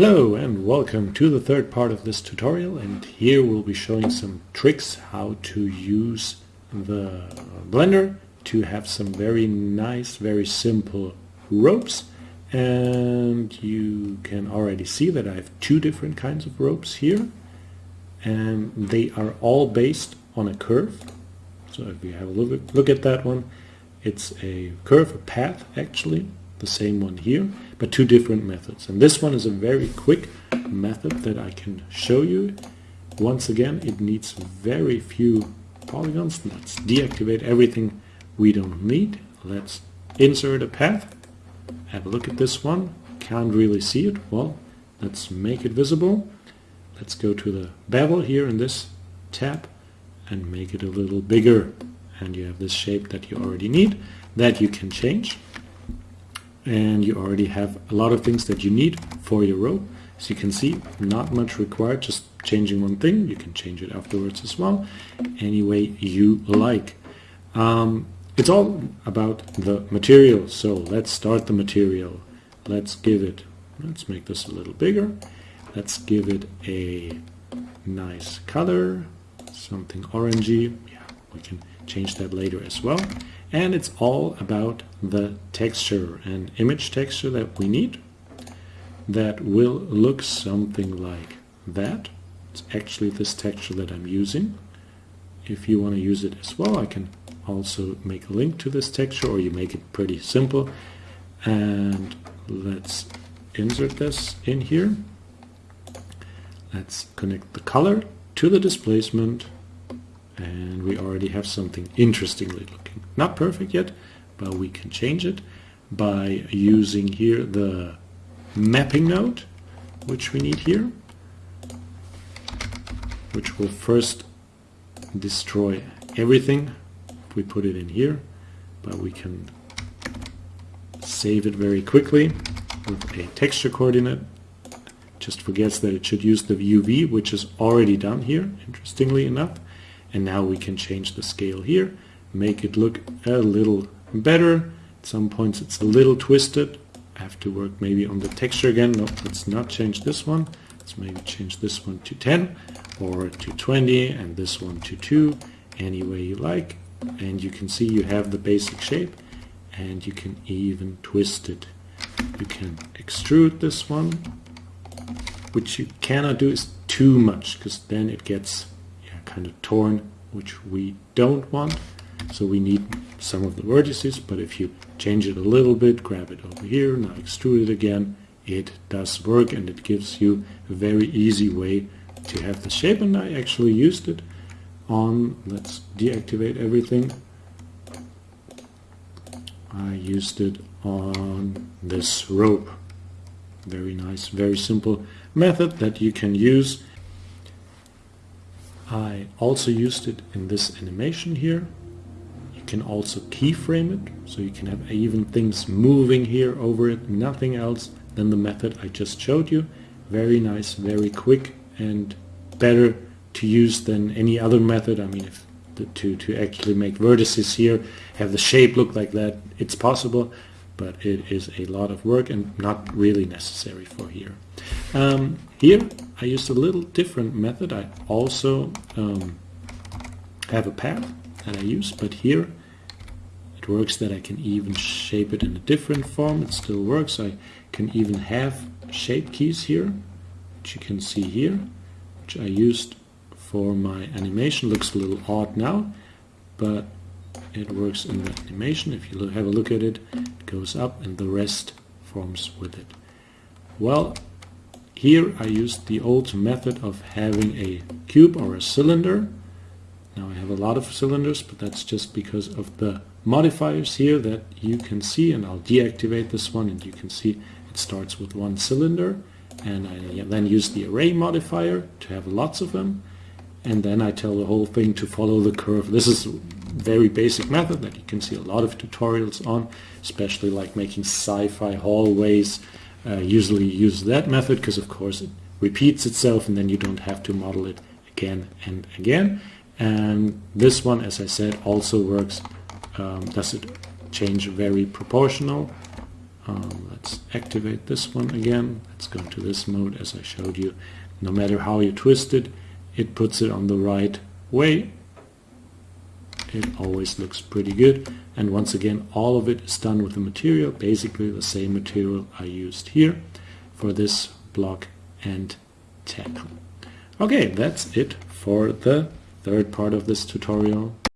Hello and welcome to the third part of this tutorial and here we'll be showing some tricks how to use the blender to have some very nice, very simple ropes. And you can already see that I have two different kinds of ropes here and they are all based on a curve. So if you have a look, look at that one it's a curve, a path actually the same one here, but two different methods. And this one is a very quick method that I can show you. Once again, it needs very few polygons. Let's deactivate everything we don't need. Let's insert a path. Have a look at this one. Can't really see it. Well, let's make it visible. Let's go to the bevel here in this tab and make it a little bigger. And you have this shape that you already need that you can change and you already have a lot of things that you need for your row. As you can see, not much required, just changing one thing. You can change it afterwards as well, any way you like. Um, it's all about the material, so let's start the material. Let's give it, let's make this a little bigger. Let's give it a nice color, something orangey. Yeah, we can change that later as well and it's all about the texture and image texture that we need that will look something like that. It's actually this texture that I'm using. If you want to use it as well I can also make a link to this texture or you make it pretty simple. And let's insert this in here. Let's connect the color to the displacement and we already have something interestingly looking. Not perfect yet, but we can change it by using here the mapping node, which we need here, which will first destroy everything if we put it in here, but we can save it very quickly with a texture coordinate. Just forgets that it should use the UV, which is already done here, interestingly enough and now we can change the scale here make it look a little better. At some points it's a little twisted. I have to work maybe on the texture again. No let's not change this one. Let's maybe change this one to 10 or to 20 and this one to 2 any way you like. And you can see you have the basic shape and you can even twist it. You can extrude this one which you cannot do is too much because then it gets kind of torn, which we don't want. So we need some of the vertices, but if you change it a little bit, grab it over here, now extrude it again, it does work and it gives you a very easy way to have the shape and I actually used it on, let's deactivate everything. I used it on this rope. Very nice, very simple method that you can use I also used it in this animation here. You can also keyframe it, so you can have even things moving here over it, nothing else than the method I just showed you. Very nice, very quick, and better to use than any other method. I mean, if the, to, to actually make vertices here, have the shape look like that, it's possible, but it is a lot of work and not really necessary for here. Um, here I used a little different method. I also um, have a path that I use, but here it works that I can even shape it in a different form. It still works. I can even have shape keys here, which you can see here, which I used for my animation. Looks a little odd now, but it works in the animation. If you have a look at it, it goes up and the rest forms with it. Well, here I used the old method of having a cube or a cylinder. Now I have a lot of cylinders, but that's just because of the modifiers here that you can see, and I'll deactivate this one, and you can see it starts with one cylinder, and I then use the array modifier to have lots of them, and then I tell the whole thing to follow the curve. This is a very basic method that you can see a lot of tutorials on, especially like making sci-fi hallways, uh, usually use that method because of course it repeats itself and then you don't have to model it again and again and this one as I said also works um, does it change very proportional Um, let's activate this one again. Let's go into this mode as I showed you. No matter how you twist it, it puts it on the right way. It always looks pretty good. And once again, all of it is done with the material, basically the same material I used here for this block and tackle. Okay, that's it for the third part of this tutorial.